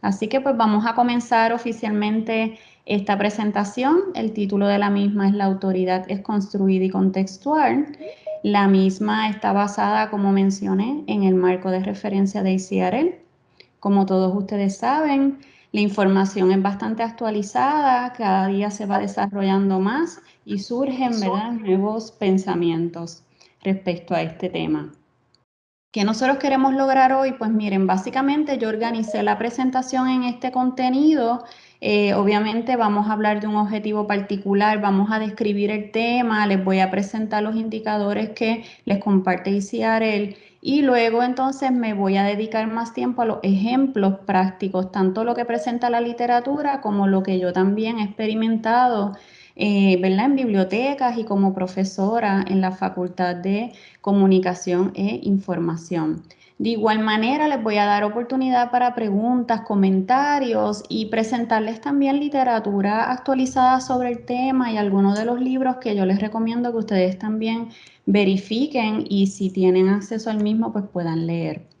Así que pues vamos a comenzar oficialmente esta presentación. El título de la misma es La autoridad es construida y contextual. La misma está basada, como mencioné, en el marco de referencia de ICRL. Como todos ustedes saben, la información es bastante actualizada, cada día se va desarrollando más y surgen ¿verdad? nuevos pensamientos respecto a este tema. ¿Qué nosotros queremos lograr hoy? Pues miren, básicamente yo organicé la presentación en este contenido. Eh, obviamente vamos a hablar de un objetivo particular, vamos a describir el tema, les voy a presentar los indicadores que les comparte ICRL y luego entonces me voy a dedicar más tiempo a los ejemplos prácticos, tanto lo que presenta la literatura como lo que yo también he experimentado eh, en bibliotecas y como profesora en la Facultad de Comunicación e Información. De igual manera, les voy a dar oportunidad para preguntas, comentarios y presentarles también literatura actualizada sobre el tema y algunos de los libros que yo les recomiendo que ustedes también verifiquen y si tienen acceso al mismo, pues puedan leer.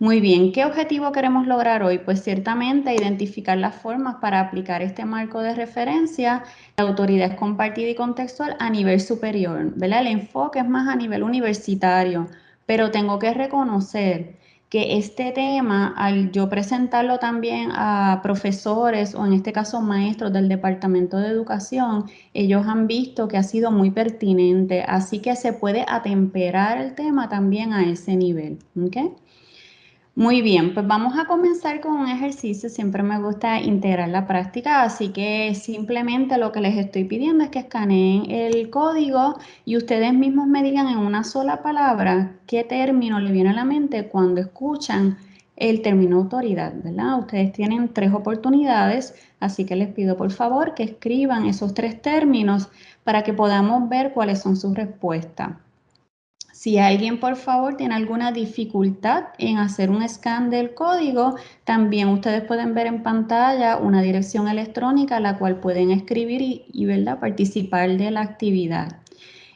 Muy bien, ¿qué objetivo queremos lograr hoy? Pues ciertamente identificar las formas para aplicar este marco de referencia. La autoridad compartida y contextual a nivel superior, ¿verdad? El enfoque es más a nivel universitario, pero tengo que reconocer que este tema, al yo presentarlo también a profesores o en este caso maestros del Departamento de Educación, ellos han visto que ha sido muy pertinente, así que se puede atemperar el tema también a ese nivel. ¿okay? Muy bien, pues vamos a comenzar con un ejercicio. Siempre me gusta integrar la práctica, así que simplemente lo que les estoy pidiendo es que escaneen el código y ustedes mismos me digan en una sola palabra qué término le viene a la mente cuando escuchan el término autoridad, ¿verdad? Ustedes tienen tres oportunidades, así que les pido por favor que escriban esos tres términos para que podamos ver cuáles son sus respuestas. Si alguien, por favor, tiene alguna dificultad en hacer un scan del código, también ustedes pueden ver en pantalla una dirección electrónica a la cual pueden escribir y, ¿verdad? participar de la actividad.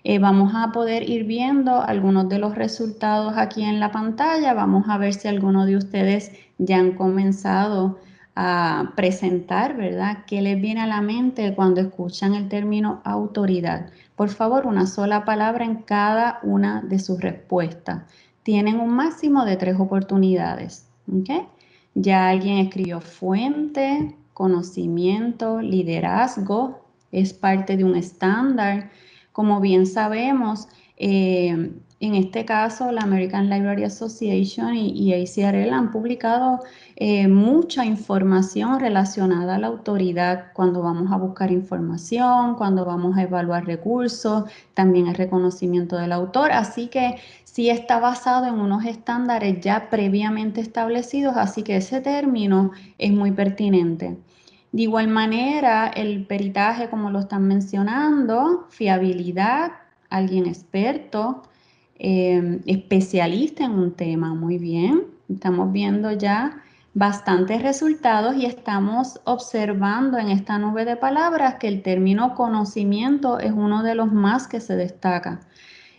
Eh, vamos a poder ir viendo algunos de los resultados aquí en la pantalla. Vamos a ver si alguno de ustedes ya han comenzado a presentar, ¿verdad? ¿Qué les viene a la mente cuando escuchan el término autoridad? Por favor, una sola palabra en cada una de sus respuestas. Tienen un máximo de tres oportunidades. Ya alguien escribió fuente, conocimiento, liderazgo, es parte de un estándar. Como bien sabemos, eh, en este caso, la American Library Association y, ACRL han publicado eh, mucha información relacionada a la autoridad cuando vamos a buscar información, cuando vamos a evaluar recursos, también el reconocimiento del autor. Así que sí está basado en unos estándares ya previamente establecidos, así que ese término es muy pertinente. De igual manera, el peritaje, como lo están mencionando, fiabilidad, alguien experto, Em, especialista en un tema. Muy bien, estamos viendo ya bastantes resultados y estamos observando en esta nube de palabras que el término conocimiento es uno de los más que se destaca.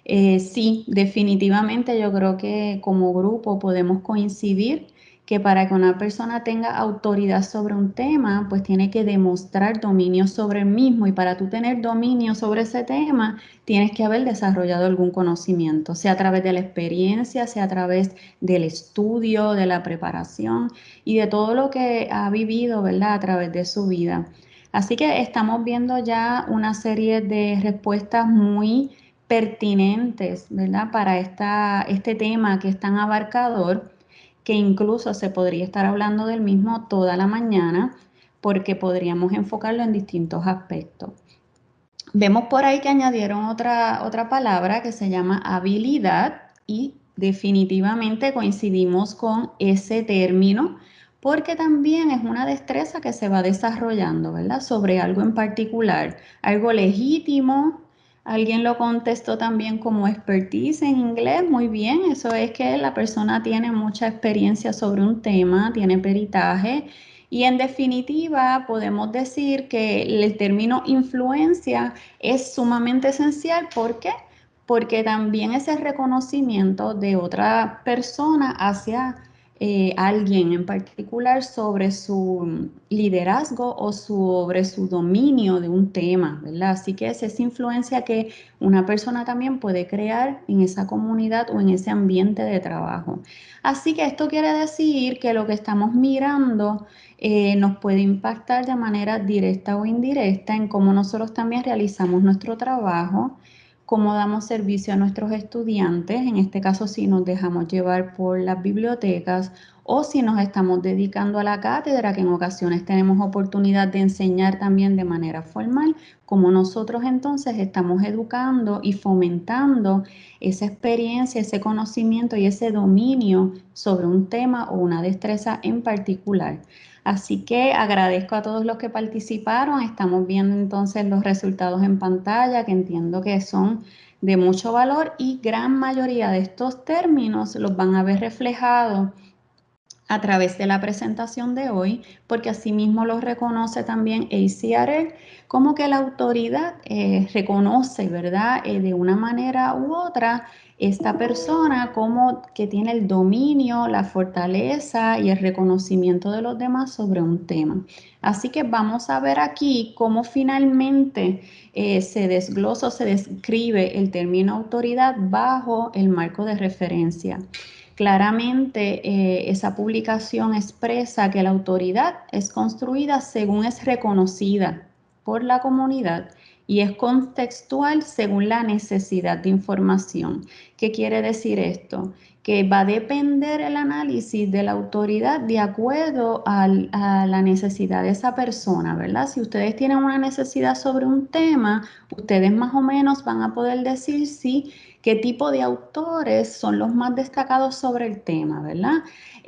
Eh, sí, definitivamente yo creo que como grupo podemos coincidir que para que una persona tenga autoridad sobre un tema, pues tiene que demostrar dominio sobre el mismo y para tú tener dominio sobre ese tema, tienes que haber desarrollado algún conocimiento, sea a través de la experiencia, sea a través del estudio, de la preparación y de todo lo que ha vivido, ¿verdad? A través de su vida. Así que estamos viendo ya una serie de respuestas muy pertinentes, ¿verdad? Para esta, este tema que es tan abarcador que incluso se podría estar hablando del mismo toda la mañana porque podríamos enfocarlo en distintos aspectos. Vemos por ahí que añadieron otra, otra palabra que se llama habilidad y definitivamente coincidimos con ese término porque también es una destreza que se va desarrollando, ¿verdad? Sobre algo en particular, algo legítimo, Alguien lo contestó también como expertise en inglés. Muy bien, eso es que la persona tiene mucha experiencia sobre un tema, tiene peritaje. Y en definitiva, podemos decir que el término influencia es sumamente esencial. ¿Por qué? Porque también es el reconocimiento de otra persona hacia eh, alguien en particular sobre su liderazgo o sobre su dominio de un tema, ¿verdad? Así que es influencia que una persona también puede crear en esa comunidad o en ese ambiente de trabajo. Así que esto quiere decir que lo que estamos mirando eh, nos puede impactar de manera directa o indirecta en cómo nosotros también realizamos nuestro trabajo, cómo damos servicio a nuestros estudiantes, en este caso si nos dejamos llevar por las bibliotecas o si nos estamos dedicando a la cátedra, que en ocasiones tenemos oportunidad de enseñar también de manera formal, como nosotros entonces estamos educando y fomentando esa experiencia, ese conocimiento y ese dominio sobre un tema o una destreza en particular. Así que agradezco a todos los que participaron. Estamos viendo entonces los resultados en pantalla que entiendo que son de mucho valor y gran mayoría de estos términos los van a ver reflejados a través de la presentación de hoy, porque asimismo lo reconoce también ACRL, como que la autoridad eh, reconoce, ¿verdad?, eh, de una manera u otra esta persona como que tiene el dominio, la fortaleza y el reconocimiento de los demás sobre un tema. Así que vamos a ver aquí cómo finalmente eh, se desglosa o se describe el término autoridad bajo el marco de referencia. Claramente eh, esa publicación expresa que la autoridad es construida según es reconocida por la comunidad y es contextual según la necesidad de información. ¿Qué quiere decir esto? Que va a depender el análisis de la autoridad de acuerdo a la necesidad de esa persona, ¿verdad? Si ustedes tienen una necesidad sobre un tema, ustedes más o menos van a poder decir si qué tipo de autores son los más destacados sobre el tema, ¿verdad?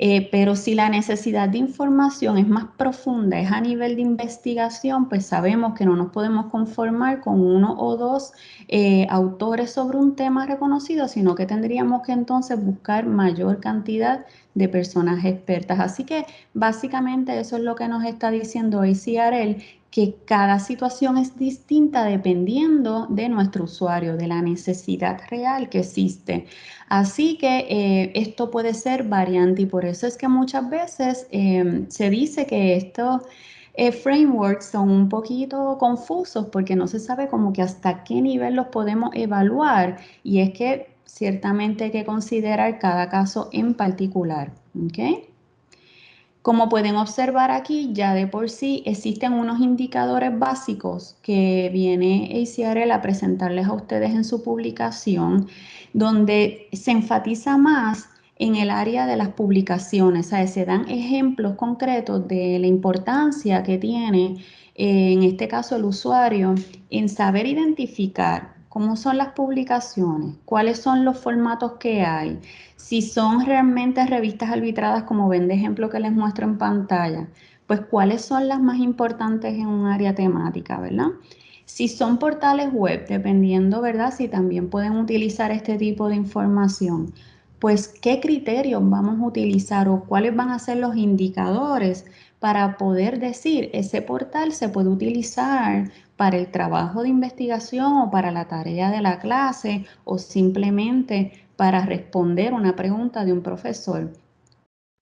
Eh, pero si la necesidad de información es más profunda, es a nivel de investigación, pues sabemos que no nos podemos conformar con uno o dos eh, autores sobre un tema reconocido, sino que tendríamos que entonces buscar mayor cantidad de personas expertas. Así que básicamente eso es lo que nos está diciendo ACRL, que cada situación es distinta dependiendo de nuestro usuario, de la necesidad real que existe. Así que eh, esto puede ser variante y por eso es que muchas veces em, se dice que estos eh, frameworks son un poquito confusos porque no se sabe como que hasta qué nivel los podemos evaluar y es que ciertamente hay que considerar cada caso en particular. Como pueden observar aquí, ya de por sí existen unos indicadores básicos que viene ACRL a presentarles a ustedes en su publicación, donde se enfatiza más en el área de las publicaciones, sea, se dan ejemplos concretos de la importancia que tiene, eh, en este caso el usuario, en saber identificar cómo son las publicaciones, cuáles son los formatos que hay, si son realmente revistas arbitradas como ven de ejemplo que les muestro en pantalla, pues cuáles son las más importantes en un área temática, ¿verdad? Si son portales web, dependiendo, ¿verdad? Si también pueden utilizar este tipo de información, pues qué criterios vamos a utilizar o cuáles van a ser los indicadores para poder decir ese portal se puede utilizar para el trabajo de investigación o para la tarea de la clase o simplemente para responder una pregunta de un profesor.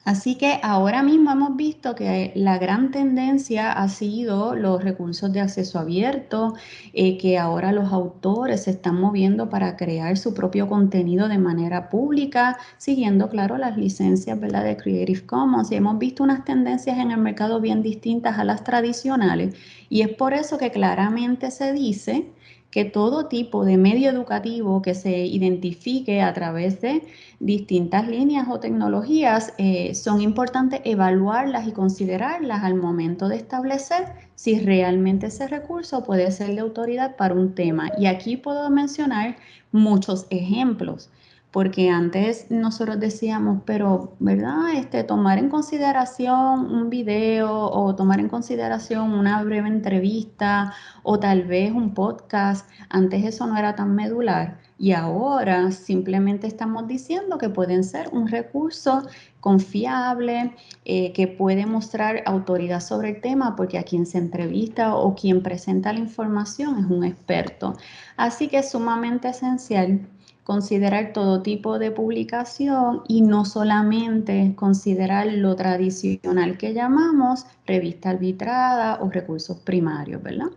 Así que ahora mismo hemos visto que la gran tendencia ha sido los recursos de acceso abierto, eh, que ahora los autores se están moviendo para crear su propio contenido de manera pública, siguiendo, claro, las licencias de Creative Commons. Y hemos visto unas tendencias en el mercado bien distintas a las tradicionales. Y es por eso que claramente se dice que todo tipo de medio educativo que se identifique a través de distintas líneas o tecnologías eh, son importantes evaluarlas y considerarlas al momento de establecer si realmente ese recurso puede ser de autoridad para un tema. Y aquí puedo mencionar muchos ejemplos porque antes nosotros decíamos, pero, ¿verdad? Este, tomar en consideración un video o tomar en consideración una breve entrevista o tal vez un podcast, antes eso no era tan medular y ahora simplemente estamos diciendo que pueden ser un recurso confiable, eh, que puede mostrar autoridad sobre el tema porque a quien se entrevista o quien presenta la información es un experto. Así que es sumamente esencial considerar todo tipo de publicación y no solamente considerar lo tradicional que llamamos revista arbitrada o recursos primarios, ¿verdad?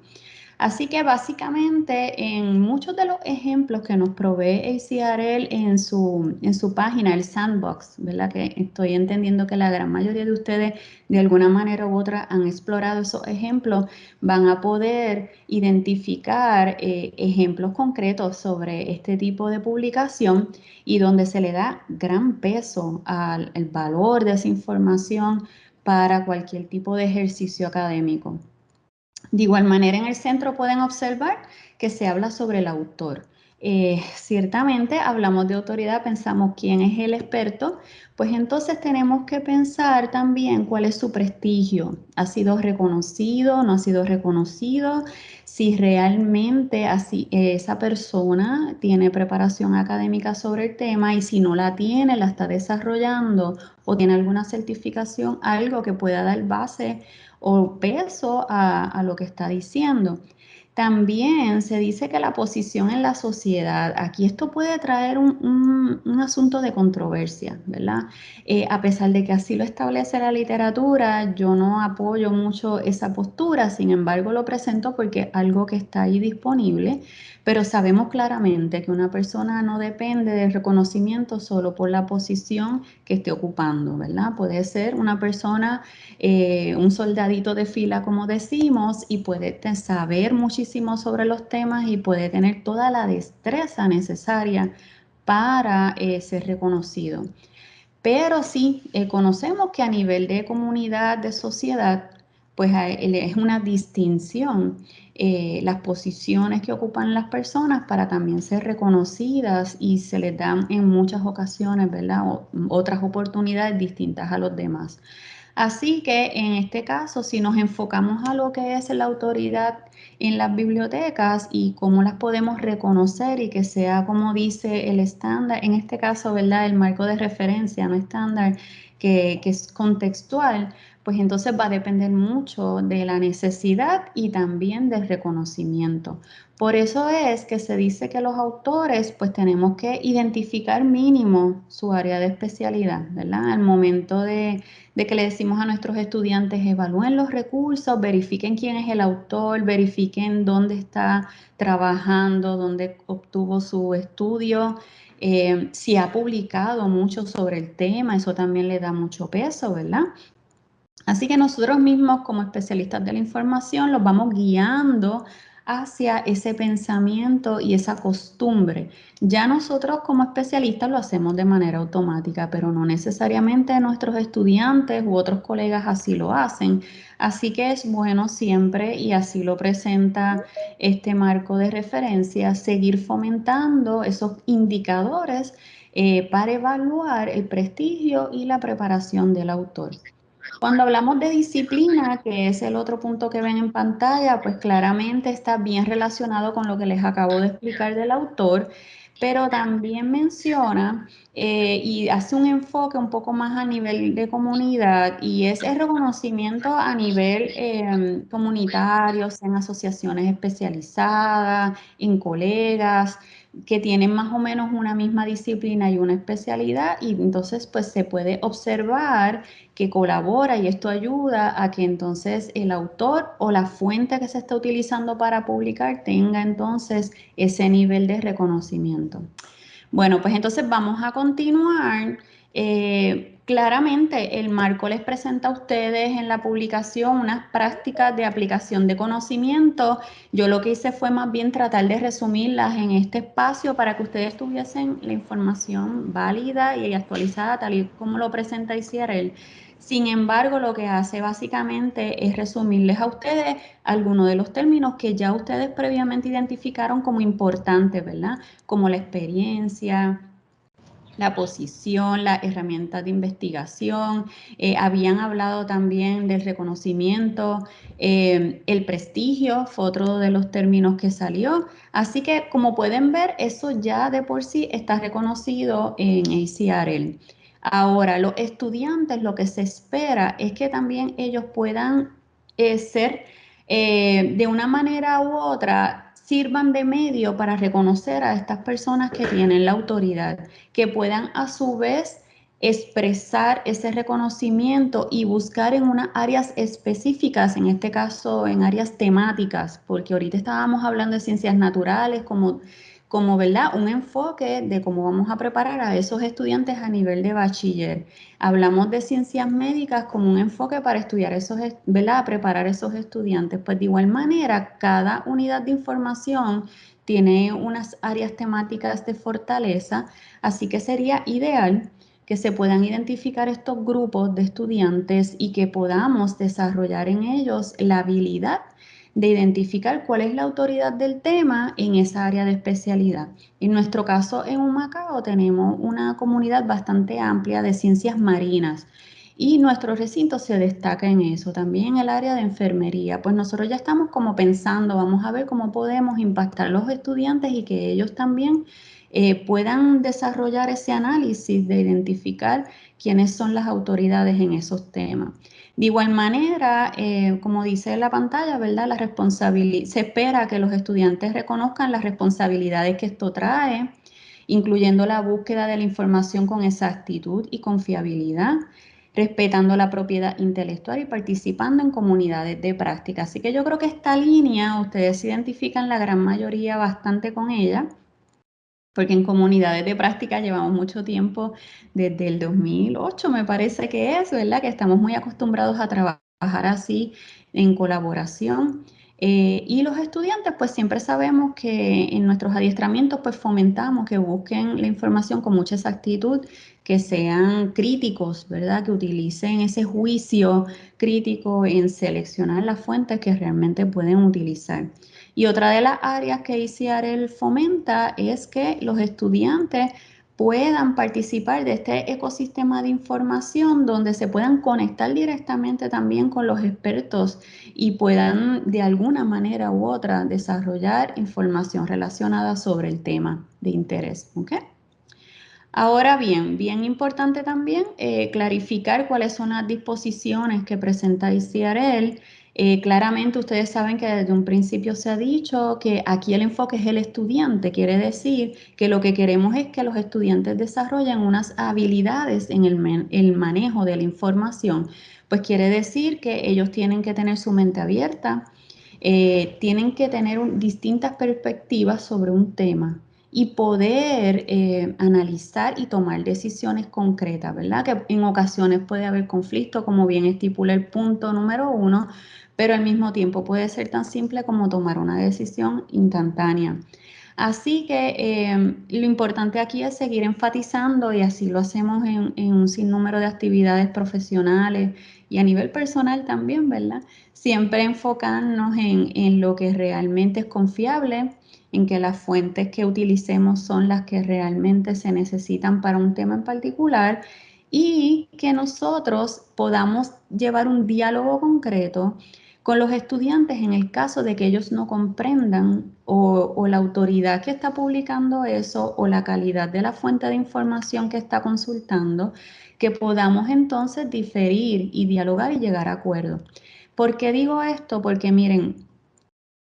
Así que básicamente en muchos de los ejemplos que nos provee ACRL en su, en su página, el sandbox, ¿verdad? Que estoy entendiendo que la gran mayoría de ustedes de alguna manera u otra han explorado esos ejemplos, van a poder identificar eh, ejemplos concretos sobre este tipo de publicación y donde se le da gran peso al valor de esa información para cualquier tipo de ejercicio académico. De igual manera, en el centro pueden observar que se habla sobre el autor. Eh, ciertamente hablamos de autoridad, pensamos quién es el experto, pues entonces tenemos que pensar también cuál es su prestigio. ¿Ha sido reconocido? ¿No ha sido reconocido? Si realmente así, esa persona tiene preparación académica sobre el tema y si no la tiene, la está desarrollando o tiene alguna certificación, algo que pueda dar base o peso a, lo que está diciendo. También se dice que la posición en la sociedad, aquí esto puede traer un, asunto de controversia, ¿verdad? Eh, a pesar de que así lo establece la literatura, yo no apoyo mucho esa postura, sin embargo lo presento porque es algo que está ahí disponible pero sabemos claramente que una persona no depende del reconocimiento solo por la posición que esté ocupando, ¿verdad? Puede ser una persona, eh, un soldadito de fila, como decimos, y puede saber muchísimo sobre los temas y puede tener toda la destreza necesaria para eh, ser reconocido. Pero sí, eh, conocemos que a nivel de comunidad, de sociedad, pues es una distinción eh, las posiciones que ocupan las personas para también ser reconocidas y se les dan en muchas ocasiones, ¿verdad? otras oportunidades distintas a los demás. Así que en este caso, si nos enfocamos a lo que es la autoridad en las bibliotecas y cómo las podemos reconocer y que sea como dice el estándar, en este caso, ¿verdad? El marco de referencia, no estándar, que, que es contextual, pues entonces va a depender mucho de la necesidad y también del reconocimiento. Por eso es que se dice que los autores pues tenemos que identificar mínimo su área de especialidad, ¿verdad? Al momento de, de que le decimos a nuestros estudiantes evalúen los recursos, verifiquen quién es el autor, verifiquen dónde está trabajando, dónde obtuvo su estudio, eh, si ha publicado mucho sobre el tema, eso también le da mucho peso, ¿verdad? Así que nosotros mismos como especialistas de la información los vamos guiando hacia ese pensamiento y esa costumbre. Ya nosotros como especialistas lo hacemos de manera automática, pero no necesariamente nuestros estudiantes u otros colegas así lo hacen. Así que es bueno siempre, y así lo presenta este marco de referencia, seguir fomentando esos indicadores eh, para evaluar el prestigio y la preparación del autor. Cuando hablamos de disciplina, que es el otro punto que ven en pantalla, pues claramente está bien relacionado con lo que les acabo de explicar del autor, pero también menciona eh, y hace un enfoque un poco más a nivel de comunidad y es el reconocimiento a nivel eh, comunitario, en asociaciones especializadas, en colegas, que tienen más o menos una misma disciplina y una especialidad y entonces pues se puede observar que colabora y esto ayuda a que entonces el autor o la fuente que se está utilizando para publicar tenga entonces ese nivel de reconocimiento. Bueno, pues entonces vamos a continuar. Eh, Claramente, el marco les presenta a ustedes en la publicación unas prácticas de aplicación de conocimiento. Yo lo que hice fue más bien tratar de resumirlas en este espacio para que ustedes tuviesen la información válida y actualizada tal y como lo presenta ICRL. Sin embargo, lo que hace básicamente es resumirles a ustedes algunos de los términos que ya ustedes previamente identificaron como importantes, ¿verdad? Como la experiencia, la posición, la herramienta de investigación, eh, habían hablado también del reconocimiento, eh, el prestigio fue otro de los términos que salió. Así que como pueden ver, eso ya de por sí está reconocido en ACRL. Ahora, los estudiantes lo que se espera es que también ellos puedan eh, ser de una manera u otra sirvan de medio para reconocer a estas personas que tienen la autoridad, que puedan a su vez expresar ese reconocimiento y buscar en unas áreas específicas, en este caso en áreas temáticas, porque ahorita estábamos hablando de ciencias naturales como como ¿verdad? un enfoque de cómo vamos a preparar a esos estudiantes a nivel de bachiller. Hablamos de ciencias médicas como un enfoque para estudiar esos, ¿verdad? preparar esos estudiantes. Pues de igual manera, cada unidad de información tiene unas áreas temáticas de fortaleza, así que sería ideal que se puedan identificar estos grupos de estudiantes y que podamos desarrollar en ellos la habilidad de identificar cuál es la autoridad del tema en esa área de especialidad. En nuestro caso, en Humacao tenemos una comunidad bastante amplia de ciencias marinas y nuestro recinto se destaca en eso, también en el área de enfermería. Pues nosotros ya estamos como pensando, vamos a ver cómo podemos impactar a los estudiantes y que ellos también eh, puedan desarrollar ese análisis de identificar quiénes son las autoridades en esos temas. De igual manera, eh, como dice la pantalla, ¿verdad? La se espera que los estudiantes reconozcan las responsabilidades que esto trae, incluyendo la búsqueda de la información con exactitud y confiabilidad, respetando la propiedad intelectual y participando en comunidades de práctica. Así que yo creo que esta línea, ustedes se identifican la gran mayoría bastante con ella porque en comunidades de práctica llevamos mucho tiempo, desde el 2008 me parece que es, ¿verdad? Que estamos muy acostumbrados a trabajar así en colaboración. Eh, y los estudiantes, pues siempre sabemos que en nuestros adiestramientos, pues fomentamos que busquen la información con mucha exactitud, que sean críticos, ¿verdad? Que utilicen ese juicio crítico en seleccionar las fuentes que realmente pueden utilizar. Y otra de las áreas que ICIAREL fomenta es que los estudiantes puedan participar de este ecosistema de información donde se puedan conectar directamente también con los expertos y puedan de alguna manera u otra desarrollar información relacionada sobre el tema de interés. Ahora bien, bien importante también eh, clarificar cuáles son las disposiciones que presenta ICRL eh, claramente ustedes saben que desde un principio se ha dicho que aquí el enfoque es el estudiante, quiere decir que lo que queremos es que los estudiantes desarrollen unas habilidades en el, manejo de la información, pues quiere decir que ellos tienen que tener su mente abierta, eh, tienen que tener distintas perspectivas sobre un tema y poder eh, analizar y tomar decisiones concretas, ¿verdad? Que en ocasiones puede haber conflicto, como bien estipula el punto número uno, pero al mismo tiempo puede ser tan simple como tomar una decisión instantánea. Así que eh, lo importante aquí es seguir enfatizando y así lo hacemos en, un sinnúmero de actividades profesionales y a nivel personal también, ¿verdad? Siempre enfocarnos en, en lo que realmente es confiable, en que las fuentes que utilicemos son las que realmente se necesitan para un tema en particular y que nosotros podamos llevar un diálogo concreto con los estudiantes en el caso de que ellos no comprendan o, la autoridad que está publicando eso o la calidad de la fuente de información que está consultando, que podamos entonces diferir y dialogar y llegar a acuerdo. ¿Por qué digo esto? Porque miren,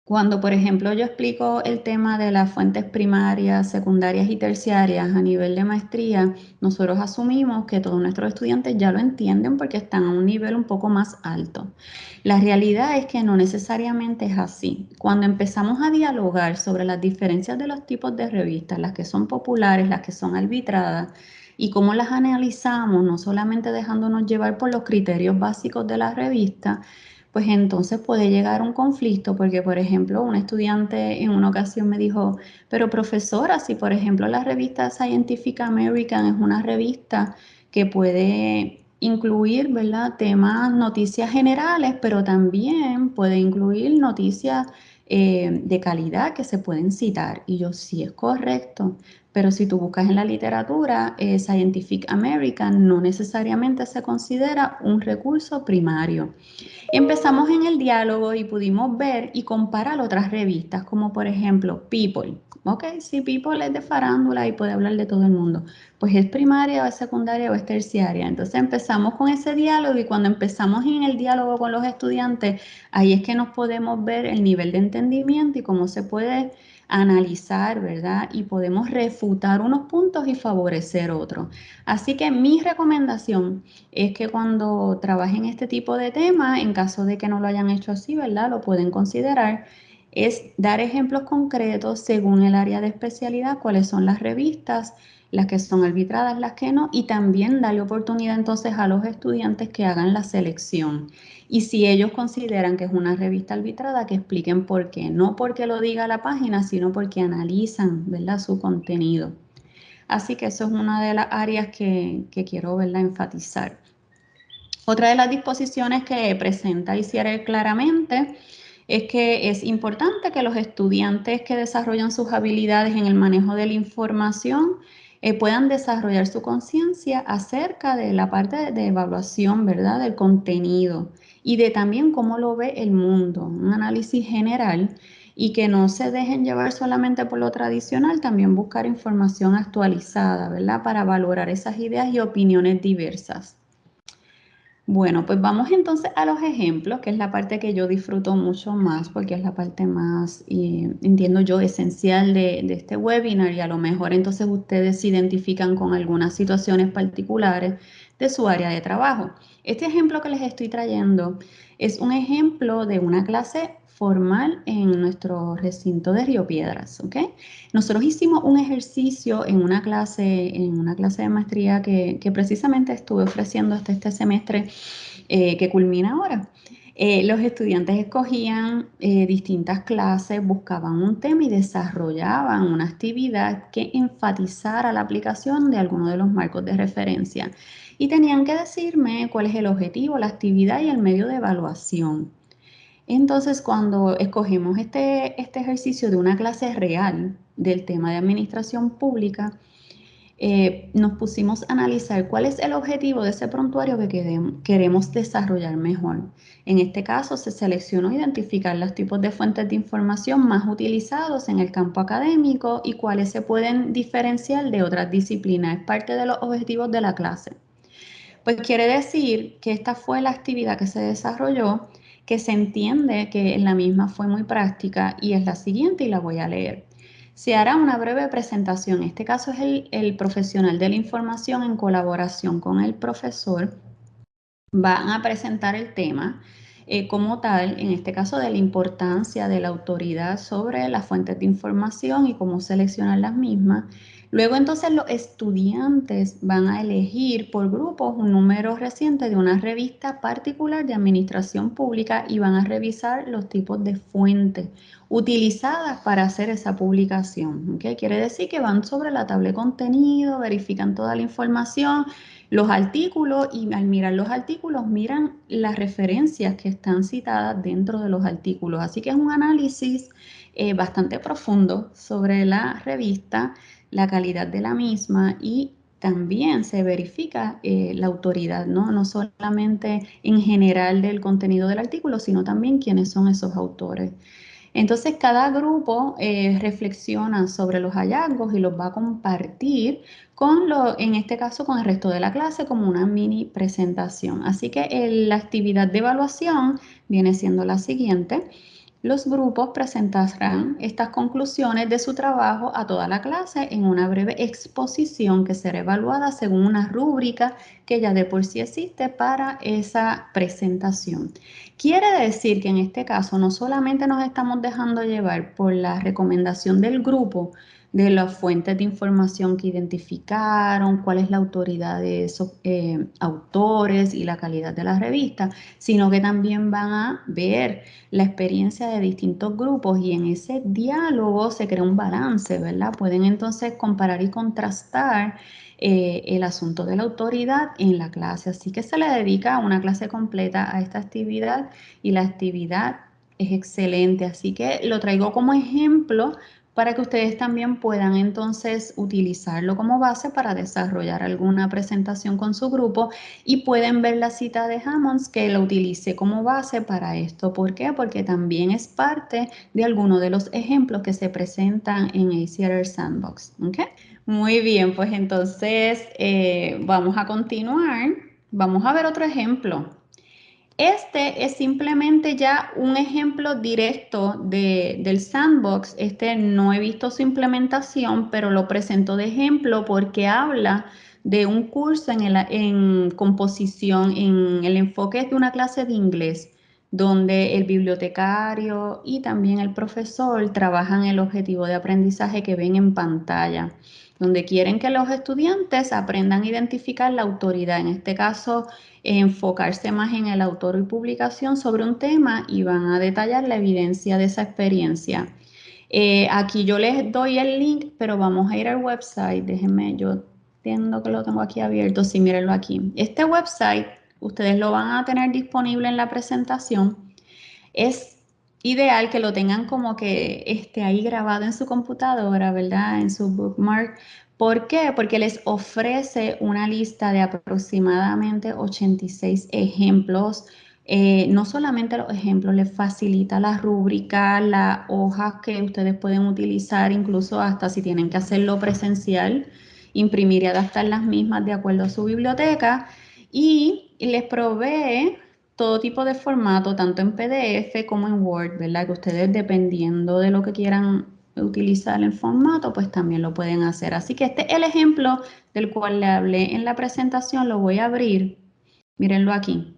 cuando, por ejemplo, yo explico el tema de las fuentes primarias, secundarias y terciarias a nivel de maestría, nosotros asumimos que todos nuestros estudiantes ya lo entienden porque están a un nivel un poco más alto. La realidad es que no necesariamente es así. Cuando empezamos a dialogar sobre las diferencias de los tipos de revistas, las que son populares, las que son arbitradas, y cómo las analizamos, no solamente dejándonos llevar por los criterios básicos de la revista, pues entonces puede llegar un conflicto, porque por ejemplo, un estudiante en una ocasión me dijo, pero profesora, si por ejemplo la revista Scientific American es una revista que puede incluir, ¿verdad? Temas, noticias generales, pero también puede incluir noticias eh, de calidad que se pueden citar. Y yo, sí es correcto, pero si tú buscas en la literatura, eh, Scientific American no necesariamente se considera un recurso primario. Empezamos en el diálogo y pudimos ver y comparar otras revistas, como por ejemplo People. Ok, si People es de farándula y puede hablar de todo el mundo, pues es primaria o es secundaria o es terciaria. Entonces empezamos con ese diálogo y cuando empezamos en el diálogo con los estudiantes, ahí es que nos podemos ver el nivel de entendimiento y cómo se puede analizar, ¿verdad? Y podemos refutar unos puntos y favorecer otros. Así que mi recomendación es que cuando trabajen este tipo de temas, en caso de que no lo hayan hecho así, ¿verdad? Lo pueden considerar es dar ejemplos concretos según el área de especialidad, cuáles son las revistas, las que son arbitradas, las que no, y también darle oportunidad entonces a los estudiantes que hagan la selección. Y si ellos consideran que es una revista arbitrada, que expliquen por qué. No porque lo diga la página, sino porque analizan ¿verdad? su contenido. Así que eso es una de las áreas que, quiero ¿verdad? enfatizar. Otra de las disposiciones que presenta ICIARE claramente es que es importante que los estudiantes que desarrollan sus habilidades en el manejo de la información eh, puedan desarrollar su conciencia acerca de la parte de evaluación, ¿verdad? Del contenido y de también cómo lo ve el mundo, un análisis general y que no se dejen llevar solamente por lo tradicional, también buscar información actualizada, ¿verdad? Para valorar esas ideas y opiniones diversas. Bueno, pues vamos entonces a los ejemplos, que es la parte que yo disfruto mucho más, porque es la parte más, entiendo yo, esencial de, de, este webinar y a lo mejor entonces ustedes se identifican con algunas situaciones particulares de su área de trabajo. Este ejemplo que les estoy trayendo es un ejemplo de una clase formal en nuestro recinto de Río Piedras, ¿ok? Nosotros hicimos un ejercicio en una clase, en una clase de maestría que, precisamente estuve ofreciendo hasta este semestre eh, que culmina ahora. Eh, los estudiantes escogían eh, distintas clases, buscaban un tema y desarrollaban una actividad que enfatizara la aplicación de alguno de los marcos de referencia. Y tenían que decirme cuál es el objetivo, la actividad y el medio de evaluación. Entonces, cuando escogimos este, este ejercicio de una clase real del tema de administración pública, eh, nos pusimos a analizar cuál es el objetivo de ese prontuario que queremos desarrollar mejor. En este caso, se seleccionó identificar los tipos de fuentes de información más utilizados en el campo académico y cuáles se pueden diferenciar de otras disciplinas. Es parte de los objetivos de la clase. Pues quiere decir que esta fue la actividad que se desarrolló que se entiende que la misma fue muy práctica y es la siguiente y la voy a leer. Se hará una breve presentación. En este caso es el, profesional de la información en colaboración con el profesor. Van a presentar el tema eh, como tal, en este caso de la importancia de la autoridad sobre las fuentes de información y cómo seleccionar las mismas Luego entonces los estudiantes van a elegir por grupos un número reciente de una revista particular de administración pública y van a revisar los tipos de fuentes utilizadas para hacer esa publicación. ¿okay? Quiere decir que van sobre la tabla de contenido, verifican toda la información, los artículos y al mirar los artículos miran las referencias que están citadas dentro de los artículos. Así que es un análisis eh, bastante profundo sobre la revista la calidad de la misma y también se verifica eh, la autoridad, ¿no? no solamente en general del contenido del artículo, sino también quiénes son esos autores. Entonces, cada grupo eh, reflexiona sobre los hallazgos y los va a compartir con, lo, en este caso, con el resto de la clase como una mini presentación. Así que la actividad de evaluación viene siendo la siguiente los grupos presentarán estas conclusiones de su trabajo a toda la clase en una breve exposición que será evaluada según una rúbrica que ya de por sí existe para esa presentación. Quiere decir que en este caso no solamente nos estamos dejando llevar por la recomendación del grupo, de las fuentes de información que identificaron, cuál es la autoridad de esos eh, autores y la calidad de la revista, sino que también van a ver la experiencia de distintos grupos y en ese diálogo se crea un balance, ¿verdad? Pueden entonces comparar y contrastar eh, el asunto de la autoridad en la clase. Así que se le dedica una clase completa a esta actividad y la actividad es excelente. Así que lo traigo como ejemplo para que ustedes también puedan entonces utilizarlo como base para desarrollar alguna presentación con su grupo y pueden ver la cita de Hammonds que lo utilice como base para esto. ¿Por qué? Porque también es parte de algunos de los ejemplos que se presentan en ACR Sandbox. Muy bien, pues entonces eh, vamos a continuar. Vamos a ver otro ejemplo. Este es simplemente ya un ejemplo directo del sandbox. Este no he visto su implementación, pero lo presento de ejemplo porque habla de un curso en, en composición, en el enfoque de una clase de inglés, donde el bibliotecario y también el profesor trabajan el objetivo de aprendizaje que ven en pantalla donde quieren que los estudiantes aprendan a identificar la autoridad, en este caso enfocarse más en el autor y publicación sobre un tema y van a detallar la evidencia de esa experiencia. Eh, aquí yo les doy el link, pero vamos a ir al website, déjenme, yo entiendo que lo tengo aquí abierto, sí, mírenlo aquí. Este website, ustedes lo van a tener disponible en la presentación, es ideal que lo tengan como que esté ahí grabado en su computadora, ¿verdad? En su bookmark. ¿Por qué? Porque les ofrece una lista de aproximadamente 86 ejemplos. Eh, no solamente los ejemplos, les facilita la rúbrica, las hojas que ustedes pueden utilizar, incluso hasta si tienen que hacerlo presencial, imprimir y adaptar las mismas de acuerdo a su biblioteca. Y les provee todo tipo de formato, tanto en PDF como en Word, ¿verdad? Que ustedes dependiendo de lo que quieran utilizar el formato, pues también lo pueden hacer. Así que este es el ejemplo del cual le hablé en la presentación, lo voy a abrir. Mírenlo aquí.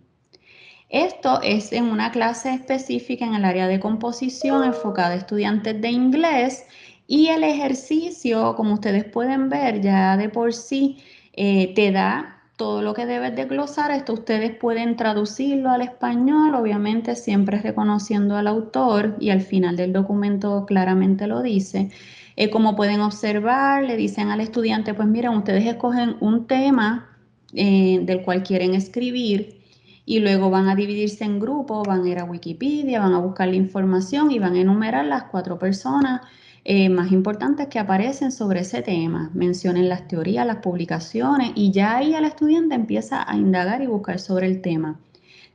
Esto es en una clase específica en el área de composición enfocada a estudiantes de inglés y el ejercicio, como ustedes pueden ver, ya de por sí eh, te da todo lo que debes de glosar, esto ustedes pueden traducirlo al español, obviamente siempre reconociendo al autor y al final del documento claramente lo dice. Eh, como pueden observar, le dicen al estudiante, pues miren, ustedes escogen un tema eh, del cual quieren escribir y luego van a dividirse en grupos, van a ir a Wikipedia, van a buscar la información y van a enumerar las cuatro personas eh, más importantes que aparecen sobre ese tema. Mencionen las teorías, las publicaciones y ya ahí el estudiante empieza a indagar y buscar sobre el tema.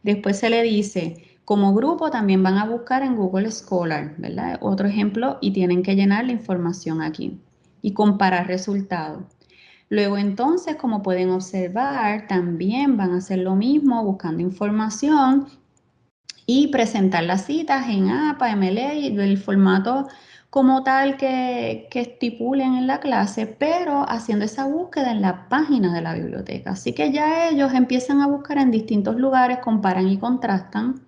Después se le dice, como grupo también van a buscar en Google Scholar, ¿verdad? Otro ejemplo y tienen que llenar la información aquí y comparar resultados. Luego entonces, como pueden observar, también van a hacer lo mismo buscando información y presentar las citas en APA, MLA del formato como tal que, estipulen en la clase, pero haciendo esa búsqueda en la página de la biblioteca. Así que ya ellos empiezan a buscar en distintos lugares, comparan y contrastan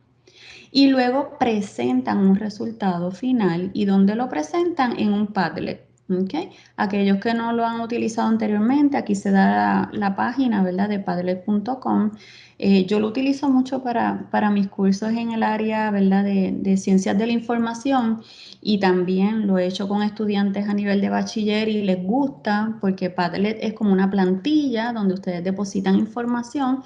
y luego presentan un resultado final y donde lo presentan en un Padlet. ¿Okay? Aquellos que no lo han utilizado anteriormente, aquí se da la, página ¿verdad? de padlet.com. Eh, yo lo utilizo mucho para, para, mis cursos en el área ¿verdad? De, de, ciencias de la información y también lo he hecho con estudiantes a nivel de bachiller y les gusta porque Padlet es como una plantilla donde ustedes depositan información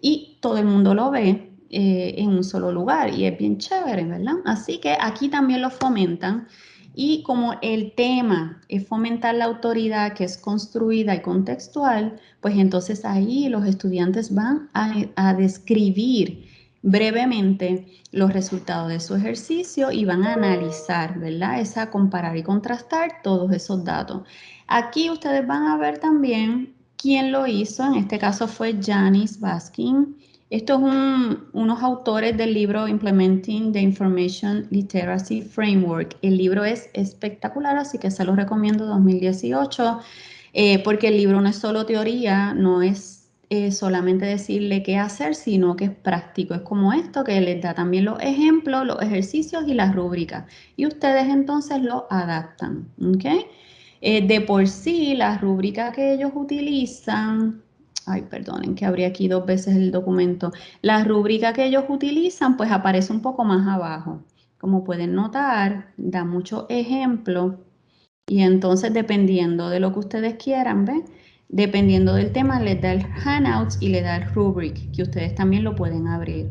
y todo el mundo lo ve eh, en un solo lugar y es bien chévere, ¿verdad? Así que aquí también lo fomentan. Y como el tema es fomentar la autoridad que es construida y contextual, pues entonces ahí los estudiantes van a, describir brevemente los resultados de su ejercicio y van a analizar, ¿verdad? Esa comparar y contrastar todos esos datos. Aquí ustedes van a ver también quién lo hizo, en este caso fue Janice Baskin, estos son unos autores del libro Implementing the Information Literacy Framework. El libro es espectacular, así que se lo recomiendo 2018, eh, porque el libro no es solo teoría, no es eh, solamente decirle qué hacer, sino que es práctico. Es como esto, que les da también los ejemplos, los ejercicios y las rúbricas. Y ustedes entonces lo adaptan. ¿okay? Eh, de por sí, las rúbricas que ellos utilizan ay, perdonen que abrí aquí dos veces el documento. La rúbrica que ellos utilizan pues aparece un poco más abajo. Como pueden notar, da muchos ejemplos y entonces dependiendo de lo que ustedes quieran, ¿ven? Dependiendo del tema, les da el handouts y le da el rubric, que ustedes también lo pueden abrir.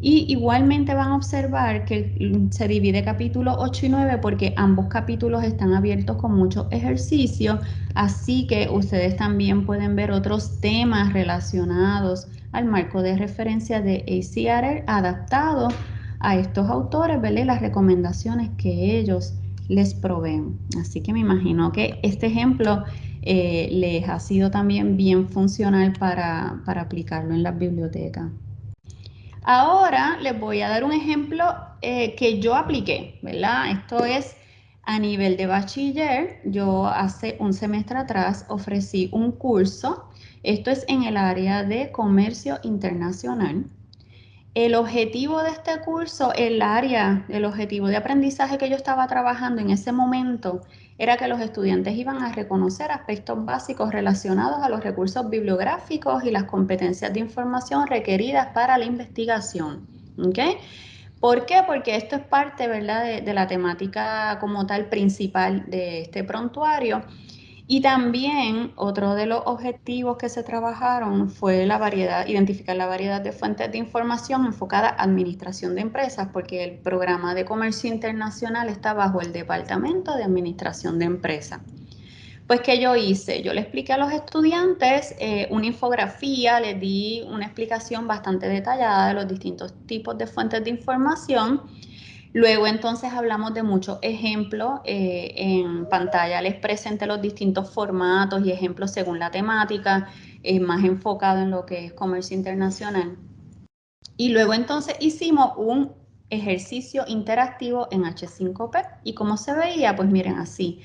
Y igualmente van a observar que se divide capítulo 8 y 9 porque ambos capítulos están abiertos con muchos ejercicios, así que ustedes también pueden ver otros temas relacionados al marco de referencia de ACR adaptado a estos autores, ¿verdad? las recomendaciones que ellos les proveen. Así que me imagino que este ejemplo eh, les ha sido también bien funcional para, aplicarlo en las bibliotecas. Ahora les voy a dar un ejemplo eh, que yo apliqué, ¿verdad? Esto es a nivel de bachiller. Yo hace un semestre atrás ofrecí un curso. Esto es en el área de comercio internacional. El objetivo de este curso, el área, el objetivo de aprendizaje que yo estaba trabajando en ese momento era que los estudiantes iban a reconocer aspectos básicos relacionados a los recursos bibliográficos y las competencias de información requeridas para la investigación. ¿Por qué? Porque esto es parte ¿verdad? de la temática como tal principal de este prontuario y también otro de los objetivos que se trabajaron fue la variedad, identificar la variedad de fuentes de información enfocada a administración de empresas, porque el programa de comercio internacional está bajo el Departamento de Administración de Empresas. Pues, ¿qué yo hice? Yo le expliqué a los estudiantes eh, una infografía, les di una explicación bastante detallada de los distintos tipos de fuentes de información Luego entonces hablamos de muchos ejemplos. Eh, en pantalla les presenté los distintos formatos y ejemplos según la temática, eh, más enfocado en lo que es comercio internacional. Y luego entonces hicimos un ejercicio interactivo en H5P. Y como se veía, pues miren así.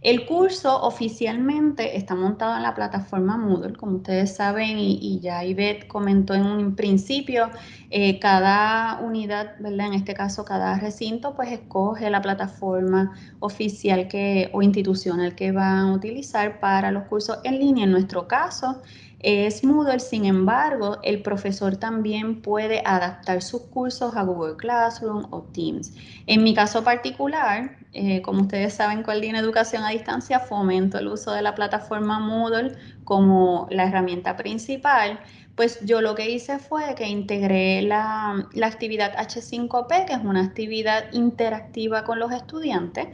El curso oficialmente está montado en la plataforma Moodle, como ustedes saben, y, ya Ivette comentó en un principio, eh, cada unidad, ¿verdad? En este caso, cada recinto, pues escoge la plataforma oficial que, o institucional que van a utilizar para los cursos en línea. En nuestro caso, es Moodle, sin embargo, el profesor también puede adaptar sus cursos a Google Classroom o Teams. En mi caso particular, eh, como ustedes saben, Coordina Educación a Distancia fomento el uso de la plataforma Moodle como la herramienta principal, pues yo lo que hice fue que integré la, la actividad H5P, que es una actividad interactiva con los estudiantes,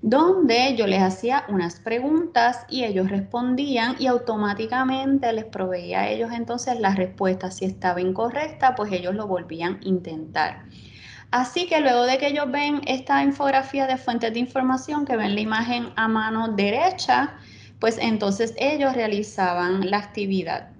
donde yo les hacía unas preguntas y ellos respondían y automáticamente les proveía a ellos entonces la respuesta. Si estaba incorrecta, pues ellos lo volvían a intentar. Así que luego de que ellos ven esta infografía de fuentes de información, que ven la imagen a mano derecha, pues entonces ellos realizaban la actividad.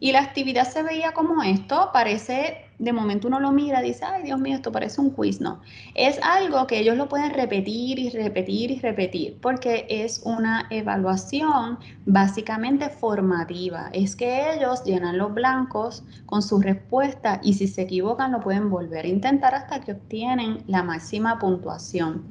Y la actividad se veía como esto, parece de momento uno lo mira y dice, ay Dios mío, esto parece un quiz, no. Es algo que ellos lo pueden repetir y repetir y repetir porque es una evaluación básicamente formativa. Es que ellos llenan los blancos con su respuesta y si se equivocan lo pueden volver a intentar hasta que obtienen la máxima puntuación.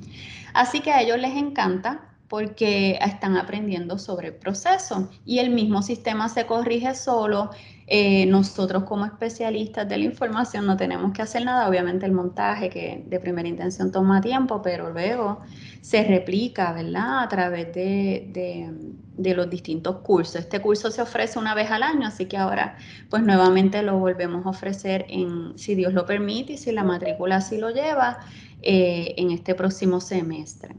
Así que a ellos les encanta porque están aprendiendo sobre el proceso y el mismo sistema se corrige solo. Eh, nosotros como especialistas de la información no tenemos que hacer nada, obviamente el montaje que de primera intención toma tiempo, pero luego se replica, ¿verdad? A través de, de los distintos cursos. Este curso se ofrece una vez al año, así que ahora pues nuevamente lo volvemos a ofrecer en, si Dios lo permite y si la matrícula así lo lleva, eh, en este próximo semestre.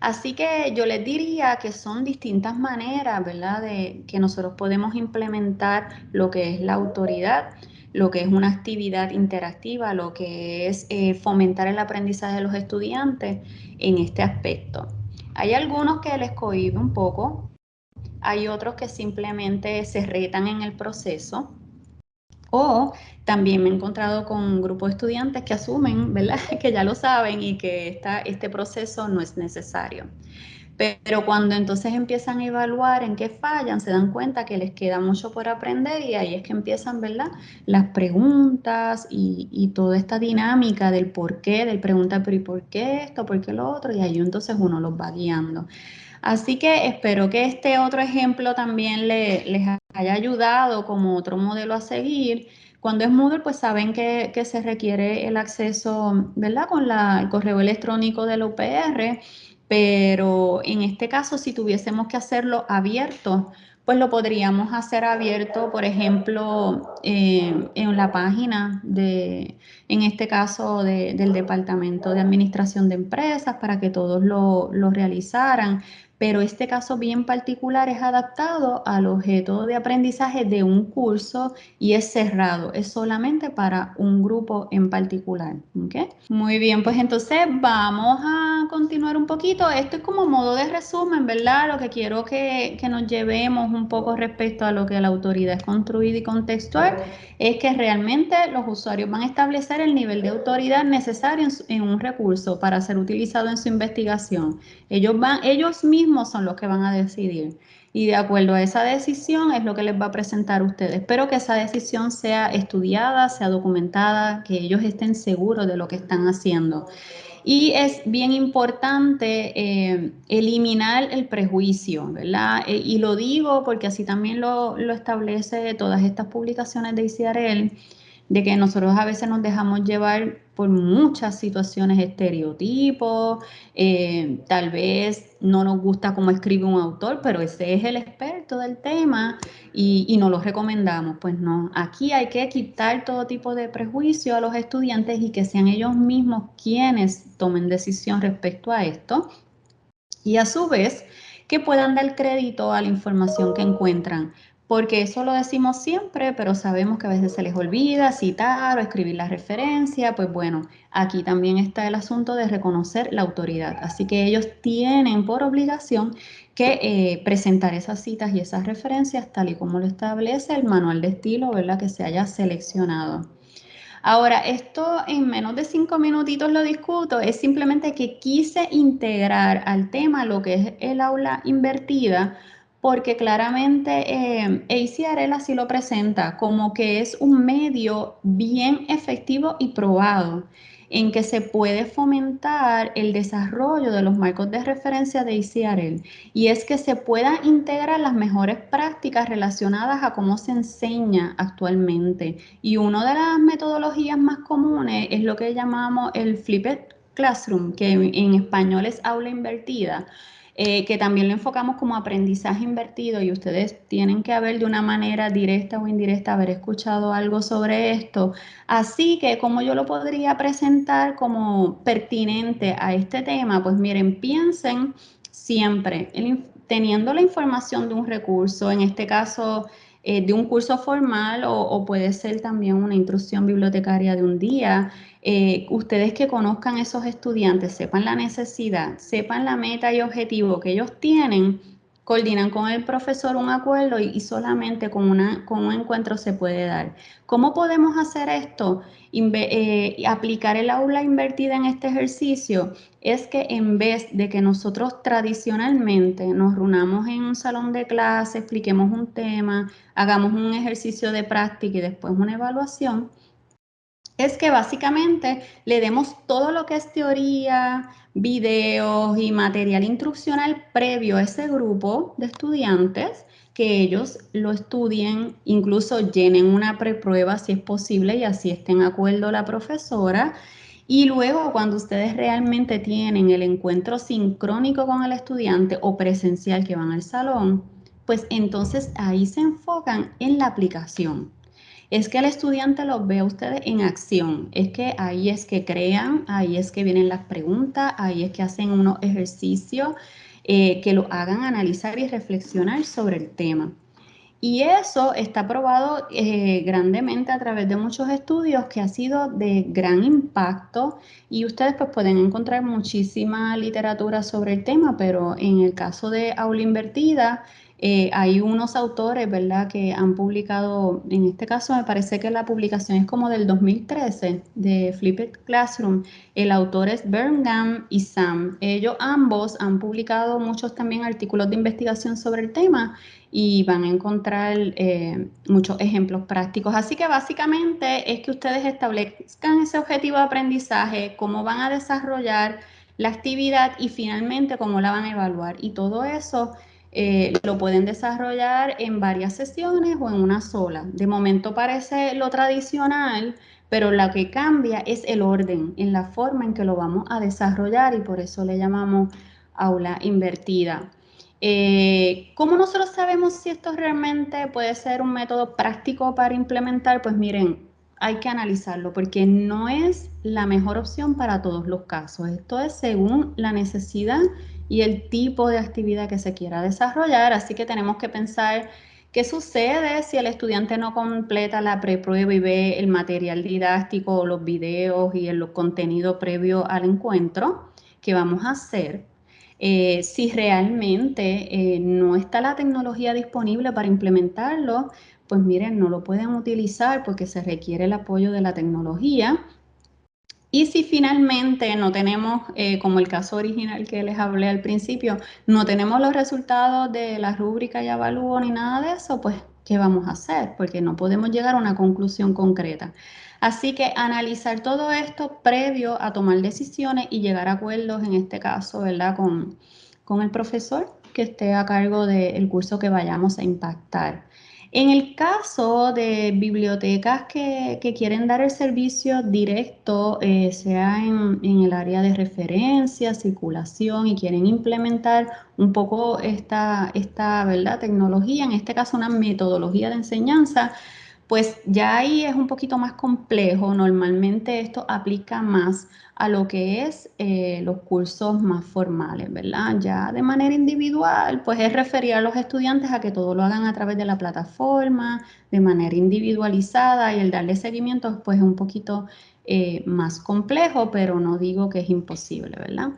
Así que yo les diría que son distintas maneras, ¿verdad?, de que nosotros podemos implementar lo que es la autoridad, lo que es una actividad interactiva, lo que es eh, fomentar el aprendizaje de los estudiantes en este aspecto. Hay algunos que les cohibe un poco, hay otros que simplemente se retan en el proceso, o también me he encontrado con un grupo de estudiantes que asumen, ¿verdad? Que ya lo saben y que este proceso no es necesario. Pero cuando entonces empiezan a evaluar en qué fallan, se dan cuenta que les queda mucho por aprender y ahí es que empiezan, ¿verdad? Las preguntas y, toda esta dinámica del por qué, del preguntar, pero ¿y por qué esto? ¿Por qué lo otro? Y ahí entonces uno los va guiando. Así que espero que este otro ejemplo también les haya ayudado como otro modelo a seguir. Cuando es Moodle, pues saben que, se requiere el acceso, ¿verdad? Con el correo electrónico del UPR, pero en este caso, si tuviésemos que hacerlo abierto, pues lo podríamos hacer abierto, por ejemplo, eh, en la página de, en este caso, del Departamento de Administración de Empresas para que todos lo, lo realizaran pero este caso bien particular es adaptado al objeto de aprendizaje de un curso y es cerrado, es solamente para un grupo en particular. Muy bien, pues entonces vamos a continuar un poquito. Esto es como modo de resumen, ¿verdad? Lo que quiero que, que nos llevemos un poco respecto a lo que la autoridad es construida y contextual es que realmente los usuarios van a establecer el nivel de autoridad necesario en, un recurso para ser utilizado en su investigación. Ellos, van, ellos mismos son los que van a decidir. Y de acuerdo a esa decisión es lo que les va a presentar a ustedes. Espero que esa decisión sea estudiada, sea documentada, que ellos estén seguros de lo que están haciendo. Y es bien importante eh, eliminar el prejuicio, ¿verdad? Eh, y lo digo porque así también lo, lo establece todas estas publicaciones de ICRL de que nosotros a veces nos dejamos llevar por muchas situaciones estereotipos, eh, tal vez no nos gusta cómo escribe un autor, pero ese es el experto del tema y, no lo recomendamos. Pues no, aquí hay que quitar todo tipo de prejuicio a los estudiantes y que sean ellos mismos quienes tomen decisión respecto a esto. Y a su vez, que puedan dar crédito a la información que encuentran porque eso lo decimos siempre, pero sabemos que a veces se les olvida citar o escribir la referencia, pues bueno, aquí también está el asunto de reconocer la autoridad, así que ellos tienen por obligación que eh, presentar esas citas y esas referencias tal y como lo establece el manual de estilo, ¿verdad? Que se haya seleccionado. Ahora, esto en menos de cinco minutitos lo discuto, es simplemente que quise integrar al tema lo que es el aula invertida, porque claramente eh, ACRL así lo presenta como que es un medio bien efectivo y probado en que se puede fomentar el desarrollo de los marcos de referencia de ACRL y es que se puedan integrar las mejores prácticas relacionadas a cómo se enseña actualmente. Y una de las metodologías más comunes es lo que llamamos el Flipped Classroom, que en español es aula invertida eh, que también lo enfocamos como aprendizaje invertido y ustedes tienen que haber de una manera directa o indirecta haber escuchado algo sobre esto. Así que como yo lo podría presentar como pertinente a este tema, pues miren, piensen siempre teniendo la información de un recurso, en este caso eh, de un curso formal o, puede ser también una instrucción bibliotecaria de un día. Eh, ustedes que conozcan esos estudiantes, sepan la necesidad, sepan la meta y objetivo que ellos tienen, coordinan con el profesor un acuerdo y, solamente con, una, con un encuentro se puede dar. ¿Cómo podemos hacer esto? Eh, aplicar el aula invertida en este ejercicio es que en vez de que nosotros tradicionalmente nos reunamos en un salón de clase, expliquemos un tema, hagamos un ejercicio de práctica y después una evaluación, es que básicamente le demos todo lo que es teoría, videos y material instruccional previo a ese grupo de estudiantes, que ellos lo estudien, incluso llenen una preprueba si es posible y así estén de acuerdo la profesora. Y luego cuando ustedes realmente tienen el encuentro sincrónico con el estudiante o presencial que van al salón, pues entonces ahí se enfocan en la aplicación es que el estudiante los ve a ustedes en acción, es que ahí es que crean, ahí es que vienen las preguntas, ahí es que hacen unos ejercicios eh, que lo hagan analizar y reflexionar sobre el tema. Y eso está probado eh, grandemente a través de muchos estudios que ha sido de gran impacto y ustedes pues pueden encontrar muchísima literatura sobre el tema, pero en el caso de aula invertida, eh, hay unos autores, ¿verdad?, que han publicado, en este caso me parece que la publicación es como del 2013, de Flipped Classroom. El autor es Birmingham y Sam. Ellos ambos han publicado muchos también artículos de investigación sobre el tema y van a encontrar eh, muchos ejemplos prácticos. Así que básicamente es que ustedes establezcan ese objetivo de aprendizaje, cómo van a desarrollar la actividad y finalmente cómo la van a evaluar. Y todo eso eh, lo pueden desarrollar en varias sesiones o en una sola. De momento parece lo tradicional, pero lo que cambia es el orden, en la forma en que lo vamos a desarrollar y por eso le llamamos aula invertida. Eh, ¿Cómo nosotros sabemos si esto realmente puede ser un método práctico para implementar? Pues miren, hay que analizarlo porque no es la mejor opción para todos los casos. Esto es según la necesidad y el tipo de actividad que se quiera desarrollar, así que tenemos que pensar qué sucede si el estudiante no completa la preprueba y ve el material didáctico, los videos y el contenido previo al encuentro que vamos a hacer. Eh, si realmente eh, no está la tecnología disponible para implementarlo, pues miren, no lo pueden utilizar porque se requiere el apoyo de la tecnología. Y si finalmente no tenemos, eh, como el caso original que les hablé al principio, no tenemos los resultados de la rúbrica y avalúo ni nada de eso, pues, ¿qué vamos a hacer? Porque no podemos llegar a una conclusión concreta. Así que analizar todo esto previo a tomar decisiones y llegar a acuerdos, en este caso, ¿verdad? Con, con el profesor que esté a cargo del curso que vayamos a impactar. En el caso de bibliotecas que, quieren dar el servicio directo, eh, sea en, el área de referencia, circulación y quieren implementar un poco esta, esta ¿verdad? tecnología, en este caso una metodología de enseñanza, pues ya ahí es un poquito más complejo. Normalmente esto aplica más a lo que es eh, los cursos más formales, ¿verdad? Ya de manera individual, pues es referir a los estudiantes a que todo lo hagan a través de la plataforma, de manera individualizada y el darle seguimiento pues es un poquito eh, más complejo, pero no digo que es imposible, ¿verdad?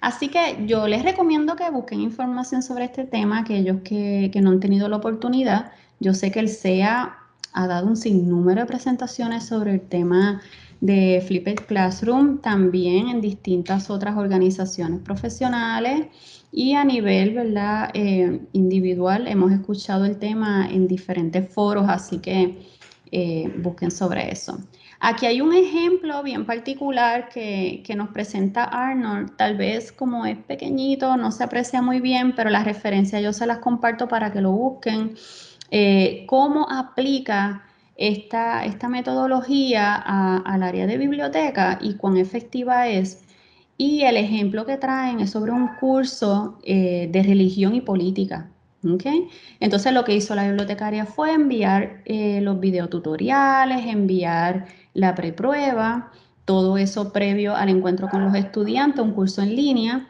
Así que yo les recomiendo que busquen información sobre este tema, aquellos que, que no han tenido la oportunidad. Yo sé que el SEA ha dado un sinnúmero de presentaciones sobre el tema de Flipped Classroom, también en distintas otras organizaciones profesionales y a nivel ¿verdad? Eh, individual hemos escuchado el tema en diferentes foros, así que eh, busquen sobre eso. Aquí hay un ejemplo bien particular que, que, nos presenta Arnold, tal vez como es pequeñito, no se aprecia muy bien, pero las referencias yo se las comparto para que lo busquen. Eh, cómo aplica esta, metodología al área de biblioteca y cuán efectiva es. Y el ejemplo que traen es sobre un curso eh, de religión y política. ¿okay? Entonces lo que hizo la bibliotecaria fue enviar eh, los videotutoriales, enviar la preprueba, todo eso previo al encuentro con los estudiantes, un curso en línea.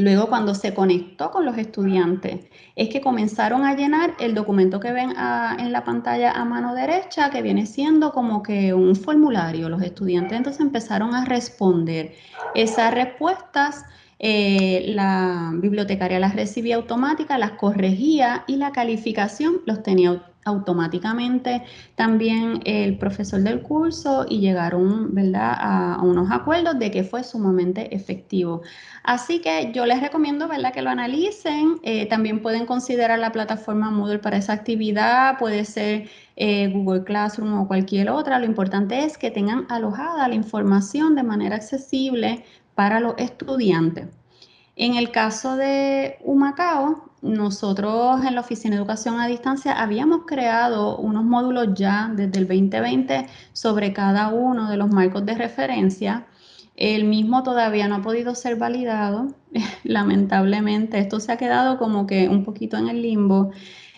Luego, cuando se conectó con los estudiantes, es que comenzaron a llenar el documento que ven en la pantalla a mano derecha, que viene siendo como que un formulario. Los estudiantes entonces empezaron a responder. Esas respuestas, eh, la bibliotecaria las recibía automáticas, las corregía y la calificación los tenía automáticamente también el profesor del curso y llegaron. A, unos acuerdos de que fue sumamente efectivo. Así que yo les recomiendo que lo analicen. Eh, también pueden considerar la plataforma Moodle para esa actividad, puede ser eh, Google Classroom o cualquier otra. Lo importante es que tengan alojada la información de manera accesible para los estudiantes. En el caso de Humacao, nosotros en la Oficina de Educación a Distancia habíamos creado unos módulos ya desde el 2020 sobre cada uno de los marcos de referencia. El mismo todavía no ha podido ser validado, lamentablemente. Esto se ha quedado como que un poquito en el limbo,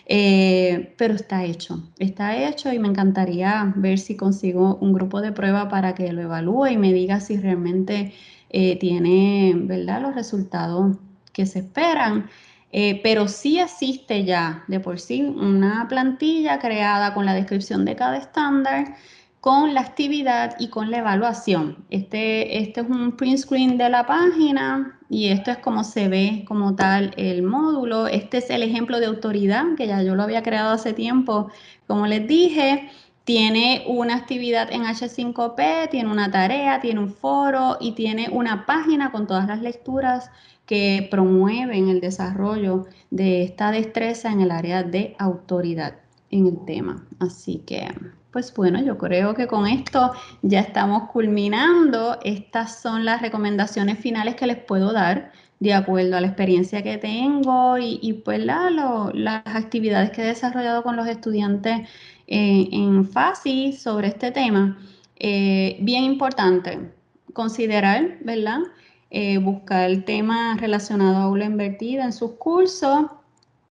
eh, pero está hecho. Está hecho y me encantaría ver si consigo un grupo de prueba para que lo evalúe y me diga si realmente eh, tiene ¿verdad? los resultados que se esperan. Eh, pero sí existe ya de por sí una plantilla creada con la descripción de cada estándar, con la actividad y con la evaluación. Este, este es un print screen de la página y esto es como se ve como tal el módulo. Este es el ejemplo de autoridad que ya yo lo había creado hace tiempo, como les dije. Tiene una actividad en H5P, tiene una tarea, tiene un foro y tiene una página con todas las lecturas que promueven el desarrollo de esta destreza en el área de autoridad en el tema. Así que, pues bueno, yo creo que con esto ya estamos culminando. Estas son las recomendaciones finales que les puedo dar de acuerdo a la experiencia que tengo y, pues las actividades que he desarrollado con los estudiantes eh, en FASI sobre este tema. Eh, bien importante considerar, ¿verdad? Eh, buscar temas relacionados a aula invertida en sus cursos,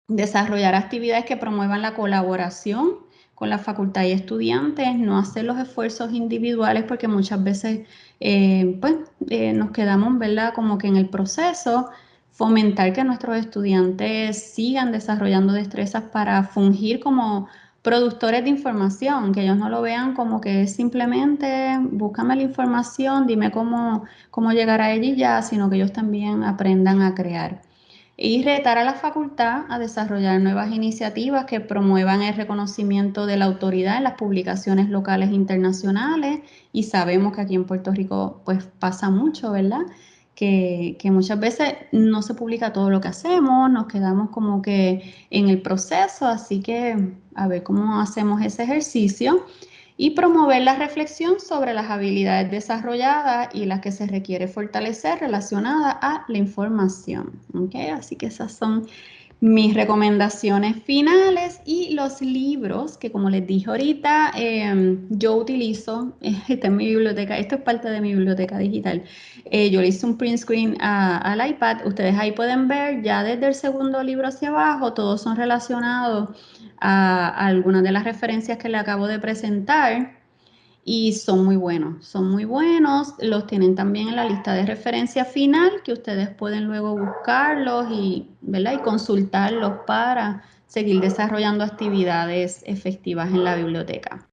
desarrollar actividades que promuevan la colaboración con la facultad y estudiantes, no hacer los esfuerzos individuales porque muchas veces eh, pues, eh, nos quedamos, ¿verdad? Como que en el proceso, fomentar que nuestros estudiantes sigan desarrollando destrezas para fungir como productores de información, que ellos no lo vean como que simplemente búscame la información, dime cómo, cómo llegar a ella ya, sino que ellos también aprendan a crear y retar a la facultad a desarrollar nuevas iniciativas que promuevan el reconocimiento de la autoridad en las publicaciones locales e internacionales y sabemos que aquí en Puerto Rico pues pasa mucho, ¿verdad? Que, muchas veces no se publica todo lo que hacemos, nos quedamos como que en el proceso, así que a ver cómo hacemos ese ejercicio y promover la reflexión sobre las habilidades desarrolladas y las que se requiere fortalecer relacionadas a la información. ¿okay? Así que esas son mis recomendaciones finales y los libros que como les dije ahorita, em, yo utilizo, está en mi biblioteca, esto es parte de mi biblioteca digital, eh, yo le hice un print screen al iPad, ustedes ahí pueden ver ya desde el segundo libro hacia abajo, todos son relacionados a, algunas de las referencias que le acabo de presentar y son muy buenos, son muy buenos, los tienen también en la lista de referencia final que ustedes pueden luego buscarlos y, ¿verdad? y consultarlos para seguir desarrollando actividades efectivas en la biblioteca.